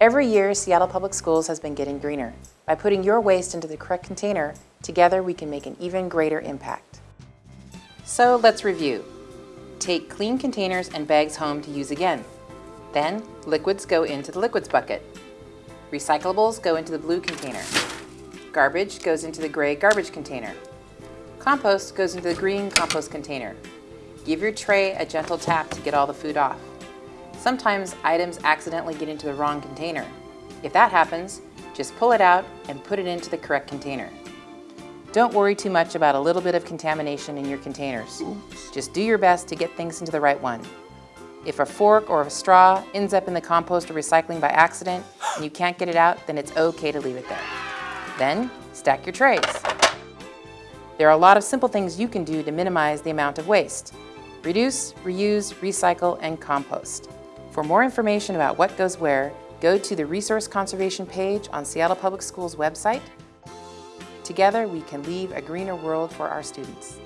Every year, Seattle Public Schools has been getting greener. By putting your waste into the correct container, together we can make an even greater impact. So let's review. Take clean containers and bags home to use again. Then, liquids go into the liquids bucket. Recyclables go into the blue container. Garbage goes into the gray garbage container. Compost goes into the green compost container. Give your tray a gentle tap to get all the food off. Sometimes items accidentally get into the wrong container. If that happens, just pull it out and put it into the correct container. Don't worry too much about a little bit of contamination in your containers. Just do your best to get things into the right one. If a fork or a straw ends up in the compost or recycling by accident and you can't get it out, then it's okay to leave it there. Then, stack your trays. There are a lot of simple things you can do to minimize the amount of waste. Reduce, reuse, recycle, and compost. For more information about what goes where, go to the Resource Conservation page on Seattle Public Schools website. Together, we can leave a greener world for our students.